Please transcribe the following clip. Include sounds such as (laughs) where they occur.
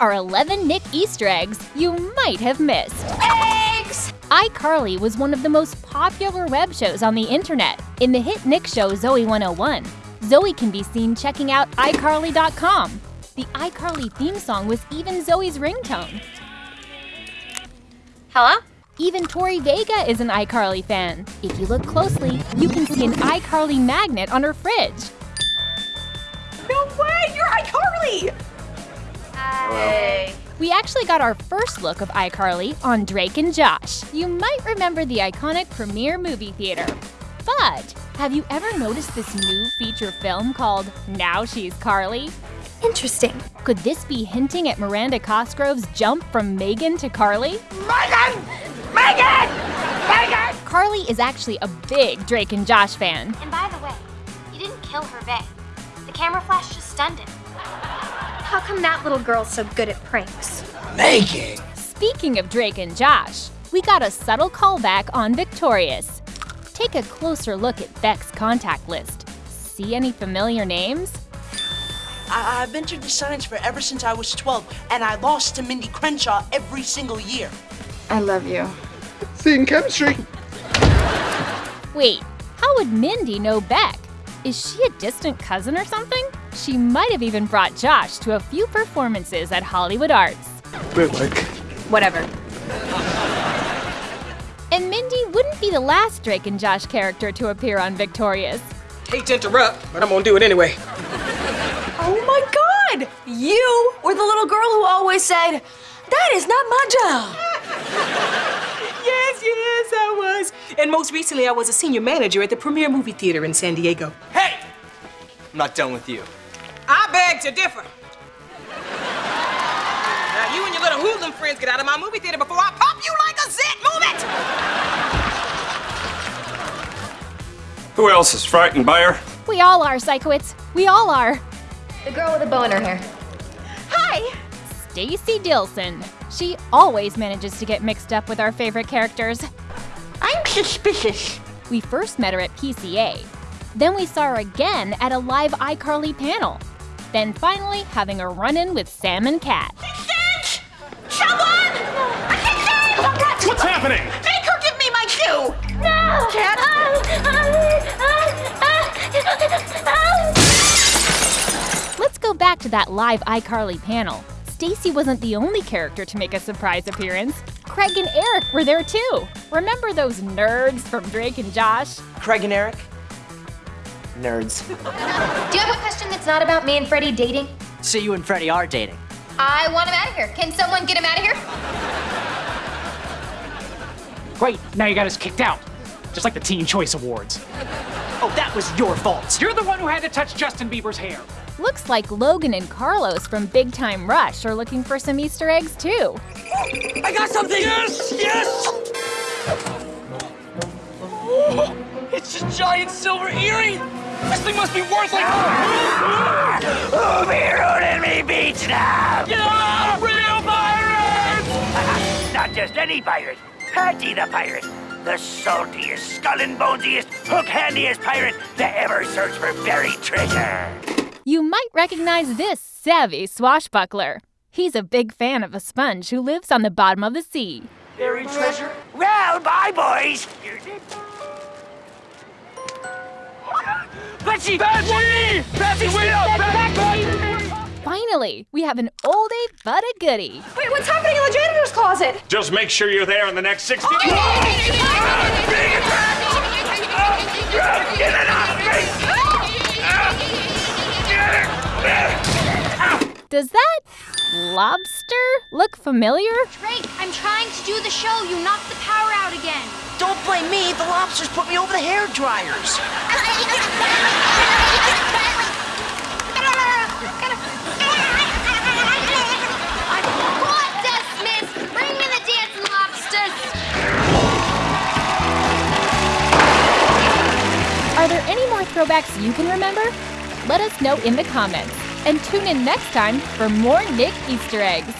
are 11 Nick Easter eggs you might have missed. Eggs! iCarly was one of the most popular web shows on the internet. In the hit Nick show Zoey 101. Zoey can be seen checking out iCarly.com. The iCarly theme song was even Zoey's ringtone. Hello? Even Tori Vega is an iCarly fan. If you look closely, you can see an iCarly magnet on her fridge. Hey. We actually got our first look of iCarly on Drake and Josh. You might remember the iconic premiere movie theater. But have you ever noticed this new feature film called Now She's Carly? Interesting. Could this be hinting at Miranda Cosgrove's jump from Megan to Carly? Megan! Megan! Megan! Carly is actually a big Drake and Josh fan. And by the way, you didn't kill Hervé. The camera flash just stunned him. How come that little girl's so good at pranks? Making! Speaking of Drake and Josh, we got a subtle callback on Victorious. Take a closer look at Beck's contact list. See any familiar names? I- I've entered the science fair ever since I was 12, and I lost to Mindy Crenshaw every single year. I love you. Seeing chemistry. Wait, how would Mindy know Beck? Is she a distant cousin or something? She might have even brought Josh to a few performances at Hollywood Arts. Bit like. Whatever. And Mindy wouldn't be the last Drake and Josh character to appear on Victorious. Hate to interrupt, but I'm gonna do it anyway. Oh my god! You were the little girl who always said, That is not my job! (laughs) Yes, yes, I was. And most recently, I was a senior manager at the Premier Movie Theater in San Diego. Hey! I'm not done with you. I beg to differ. Now, you and your little hoodlum friends get out of my movie theater before I pop you like a zit. Move it! Who else is frightened by her? We all are, Sikowitz. We all are. The girl with a bow in her hair. Hi! Stacey Dillsen. She always manages to get mixed up with our favorite characters. I'm suspicious. We first met her at PCA. Then we saw her again at a live iCarly panel. Then finally having a run in with Sam and Cat. Assistant! Someone! Assistant! What's happening? Make her give me my shoe! No! Cat? Oh, oh, oh, Let's go back to that live iCarly panel. Stacy wasn't the only character to make a surprise appearance. Craig and Eric were there too. Remember those nerds from Drake and Josh? Craig and Eric? Nerds. (laughs) Do you have a question that's not about me and Freddie dating? So you and Freddie are dating. I want him out of here. Can someone get him out of here? Great, now you got us kicked out. Just like the Teen Choice Awards. Oh, that was your fault. You're the one who had to touch Justin Bieber's hair. Looks like Logan and Carlos from Big Time Rush are looking for some Easter eggs too. I got something! Yes, yes! (gasps) It's a giant silver earring! This thing must be worth like. Who be ruining me beach now? Get off! Real pirates! (laughs) Not just any pirate. Patchy the pirate. The saltiest, skull and bonesiest, hook handiest pirate to ever search for buried treasure. You might recognize this savvy swashbuckler. He's a big fan of a sponge who lives on the bottom of the sea. Buried treasure? Well, bye, boys. Betsy! Betsy! Betsy, wait up! Betsy! Finally, we have an oldie but a goodie. Wait, what's happening in the janitor's closet? Just make sure you're there in the next 60 minutes. Does that lobster look familiar? Drake, I'm trying to do the show. You knocked the power out again. Don't blame me, the lobsters put me over the hair dryers. Are there any more throwbacks you can remember? Let us know in the comments. And tune in next time for more Nick Easter eggs.